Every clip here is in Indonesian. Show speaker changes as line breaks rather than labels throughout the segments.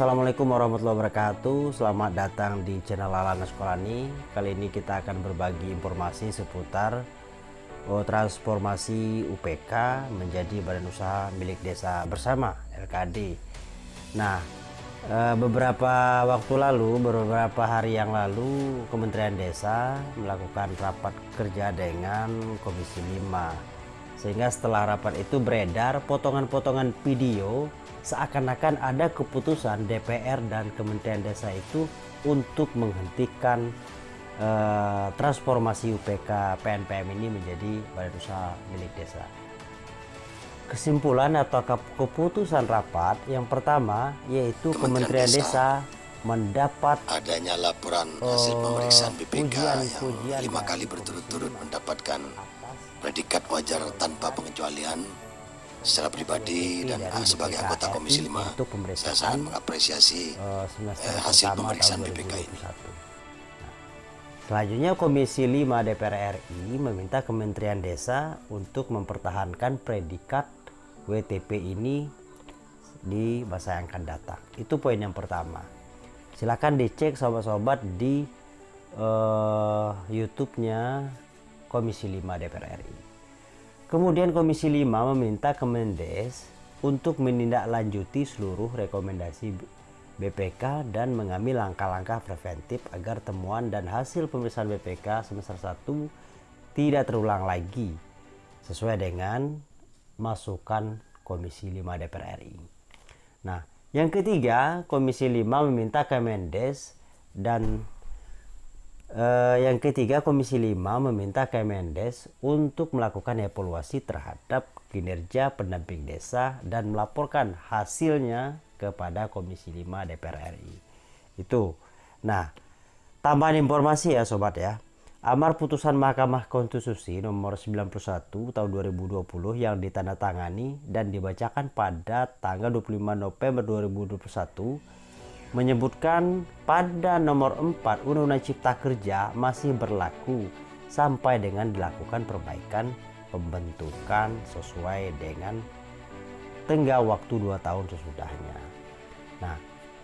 Assalamualaikum warahmatullahi wabarakatuh. Selamat datang di channel Lalana Sekolani Kali ini kita akan berbagi informasi seputar oh, Transformasi UPK menjadi Badan Usaha Milik Desa Bersama LKD Nah eh, beberapa waktu lalu beberapa hari yang lalu Kementerian Desa melakukan rapat kerja dengan Komisi 5 sehingga setelah rapat itu beredar potongan-potongan video seakan-akan ada keputusan DPR dan Kementerian Desa itu untuk menghentikan eh, transformasi UPK PNPM ini menjadi badan usaha milik desa. Kesimpulan atau keputusan rapat yang pertama yaitu Kementerian, Kementerian Desa, Desa mendapat
adanya laporan hasil pemeriksaan BPK pujian, yang pujian lima kali berturut-turut mendapatkan predikat wajar tanpa pengecualian secara pribadi dan uh, sebagai anggota Komisi 5 untuk saya sangat mengapresiasi uh, hasil pemeriksaan BPK ini. Nah,
selanjutnya Komisi 5 DPR RI meminta Kementerian Desa untuk mempertahankan predikat WTP ini di masa yang akan datang. Itu poin yang pertama. Silakan dicek sobat-sobat di uh, YouTube-nya Komisi 5 DPR RI. Kemudian Komisi 5 meminta Kemendes untuk menindaklanjuti seluruh rekomendasi BPK dan mengambil langkah-langkah preventif agar temuan dan hasil pemeriksaan BPK semester 1 tidak terulang lagi sesuai dengan masukan Komisi 5 DPR RI. Nah, yang ketiga, Komisi 5 meminta Kemendes dan Eh, yang ketiga, Komisi 5 meminta Kemendes untuk melakukan evaluasi terhadap kinerja pendamping desa dan melaporkan hasilnya kepada Komisi 5 DPR RI. Itu. Nah, tambahan informasi ya sobat ya. Amar putusan Mahkamah Konstitusi nomor 91 tahun 2020 yang ditandatangani dan dibacakan pada tanggal 25 November 2021 menyebutkan pada nomor 4 Undang-Undang Cipta Kerja masih berlaku sampai dengan dilakukan perbaikan pembentukan sesuai dengan tenggat waktu 2 tahun sesudahnya. Nah,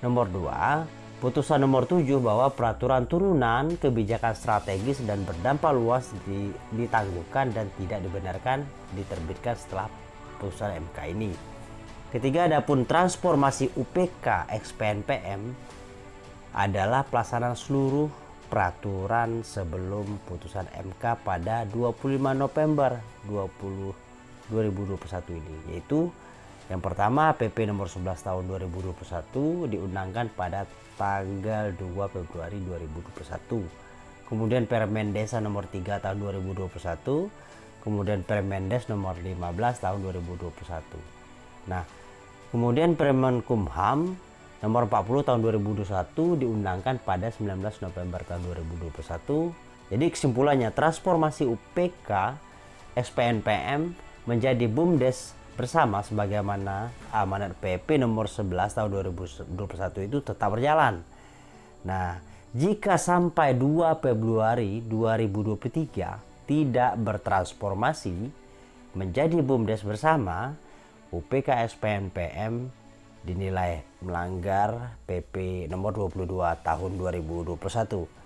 nomor 2, putusan nomor 7 bahwa peraturan turunan kebijakan strategis dan berdampak luas ditangguhkan dan tidak dibenarkan diterbitkan setelah putusan MK ini. Ketiga, adapun transformasi UPK XPNPM adalah pelaksanaan seluruh peraturan sebelum putusan MK pada 25 November 20, 2021 ini yaitu yang pertama PP nomor 11 tahun 2021 diundangkan pada tanggal 2 Februari 2021 kemudian Permen Desa nomor 3 tahun 2021 kemudian Permendes nomor 15 tahun 2021 Nah, kemudian Permen Kumham nomor 40 tahun 2021 diundangkan pada 19 November tahun 2021. Jadi kesimpulannya transformasi UPK SPNPM menjadi BUMDes bersama sebagaimana amanat PP nomor 11 tahun 2021 itu tetap berjalan. Nah, jika sampai 2 Februari 2023 tidak bertransformasi menjadi BUMDes bersama, UPK SPNPM dinilai melanggar PP nomor 22 tahun 2021